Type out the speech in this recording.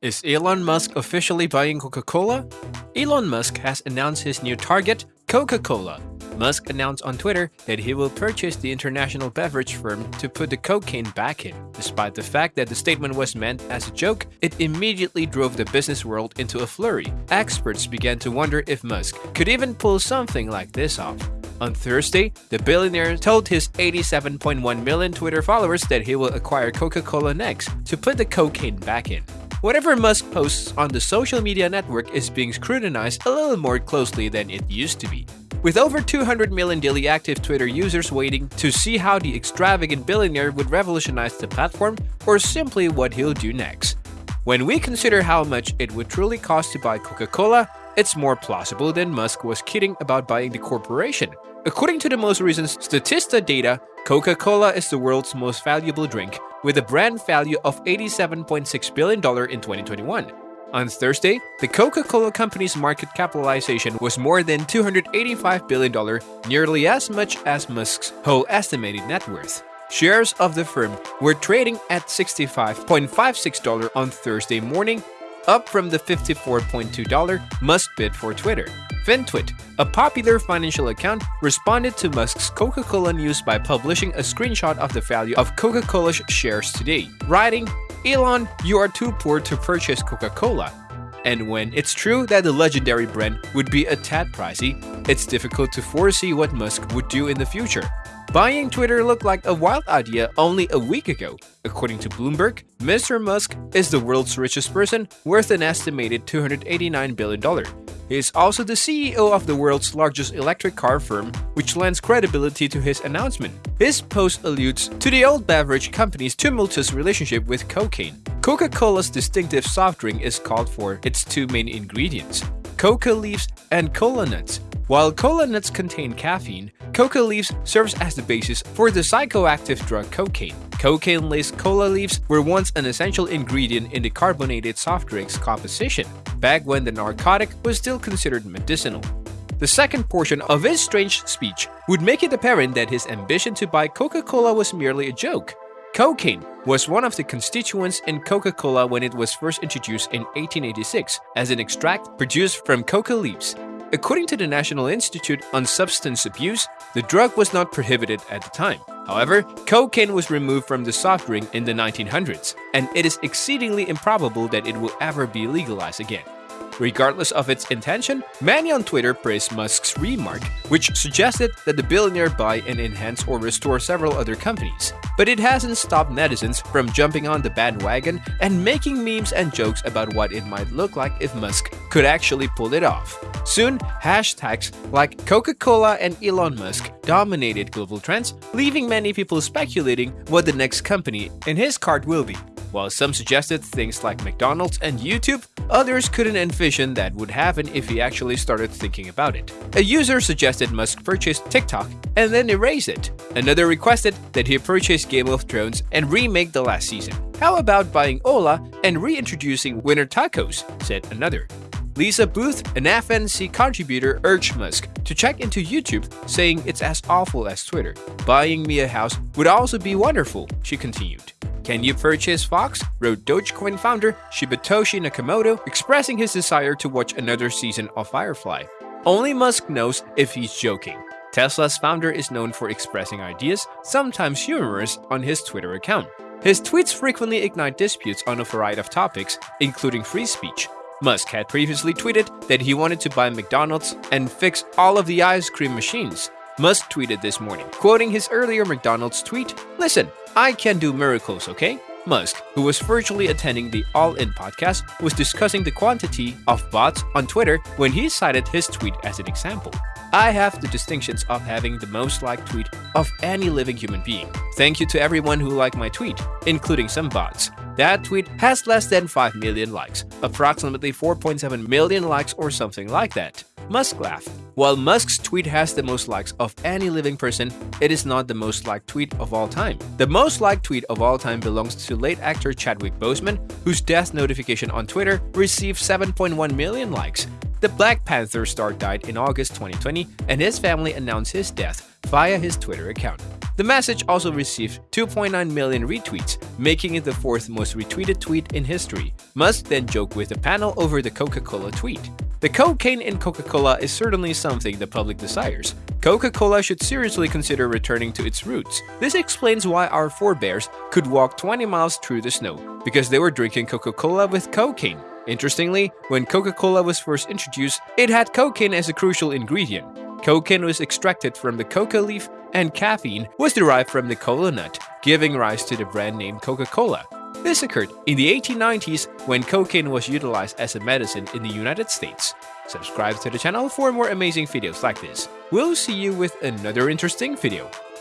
Is Elon Musk officially buying Coca Cola? Elon Musk has announced his new target, Coca Cola. Musk announced on Twitter that he will purchase the international beverage firm to put the cocaine back in. Despite the fact that the statement was meant as a joke, it immediately drove the business world into a flurry. Experts began to wonder if Musk could even pull something like this off. On Thursday, the billionaire told his 87.1 million Twitter followers that he will acquire Coca Cola next to put the cocaine back in. Whatever Musk posts on the social media network is being scrutinized a little more closely than it used to be. With over 200 million daily active Twitter users waiting to see how the extravagant billionaire would revolutionize the platform or simply what he'll do next. When we consider how much it would truly cost to buy Coca Cola, it's more plausible than Musk was kidding about buying the corporation. According to the most recent Statista data, Coca Cola is the world's most valuable drink, with a brand value of $87.6 billion in 2021. On Thursday, the Coca Cola Company's market capitalization was more than $285 billion, nearly as much as Musk's whole estimated net worth. Shares of the firm were trading at $65.56 on Thursday morning, up from the $54.2 Musk bid for Twitter. FinTwit, a popular financial account, responded to Musk's Coca Cola news by publishing a screenshot of the value of Coca Cola's shares today, writing, Elon, you are too poor to purchase Coca Cola. And when it's true that the legendary brand would be a tad pricey, it's difficult to foresee what Musk would do in the future. Buying Twitter looked like a wild idea only a week ago. According to Bloomberg, Mr. Musk is the world's richest person, worth an estimated $289 billion. He is also the CEO of the world's largest electric car firm, which lends credibility to his announcement. His post alludes to the old beverage company's tumultuous relationship with cocaine. Coca Cola's distinctive soft drink is called for its two main ingredients coca leaves and cola nuts. While cola nuts contain caffeine, coca leaves serves as the basis for the psychoactive drug cocaine. Cocaine-laced cola leaves were once an essential ingredient in the carbonated soft drinks composition, back when the narcotic was still considered medicinal. The second portion of his strange speech would make it apparent that his ambition to buy Coca-Cola was merely a joke. Cocaine was one of the constituents in Coca-Cola when it was first introduced in 1886 as an extract produced from coca leaves. According to the National Institute on Substance Abuse, the drug was not prohibited at the time. However, cocaine was removed from the soft drink in the 1900s, and it is exceedingly improbable that it will ever be legalized again. Regardless of its intention, many on Twitter praised Musk's remark, which suggested that the billionaire buy and enhance or restore several other companies. But it hasn't stopped netizens from jumping on the bandwagon and making memes and jokes about what it might look like if Musk could actually pull it off. Soon, hashtags like Coca Cola and Elon Musk dominated global trends, leaving many people speculating what the next company in his cart will be. While some suggested things like McDonald's and YouTube, others couldn't envision that would happen if he actually started thinking about it. A user suggested Musk purchase TikTok and then erase it. Another requested that he purchase Game of Thrones and remake the last season. How about buying Ola and reintroducing Winter Tacos? said another. Lisa Boothe, an FNC contributor, urged Musk to check into YouTube, saying it's as awful as Twitter. Buying me a house would also be wonderful, she continued. Can you purchase Fox? wrote Dogecoin founder Shibetoshi Nakamoto, expressing his desire to watch another season of Firefly. Only Musk knows if he's joking. Tesla's founder is known for expressing ideas, sometimes humorous, on his Twitter account. His tweets frequently ignite disputes on a variety of topics, including free speech. Musk had previously tweeted that he wanted to buy McDonald's and fix all of the ice cream machines. Musk tweeted this morning, quoting his earlier McDonald's tweet Listen, I can do miracles, okay? Musk, who was virtually attending the All In podcast, was discussing the quantity of bots on Twitter when he cited his tweet as an example. I have the distinctions of having the most liked tweet of any living human being. Thank you to everyone who liked my tweet, including some bots. That tweet has less than 5 million likes, approximately 4.7 million likes or something like that. Musk laughed. While Musk's tweet has the most likes of any living person, it is not the most liked tweet of all time. The most liked tweet of all time belongs to late actor Chadwick Boseman, whose death notification on Twitter received 7.1 million likes. The Black Panther star died in August 2020, and his family announced his death via his Twitter account. The message also received 2.9 million retweets, making it the fourth most retweeted tweet in history. Musk then joked with the panel over the Coca-Cola tweet. The cocaine in Coca-Cola is certainly something the public desires. Coca-Cola should seriously consider returning to its roots. This explains why our forebears could walk 20 miles through the snow, because they were drinking Coca-Cola with cocaine. Interestingly, when Coca-Cola was first introduced, it had cocaine as a crucial ingredient. Cocaine was extracted from the coca leaf and caffeine was derived from the cola nut, giving rise to the brand name Coca-Cola. This occurred in the 1890s when cocaine was utilized as a medicine in the United States. Subscribe to the channel for more amazing videos like this. We'll see you with another interesting video.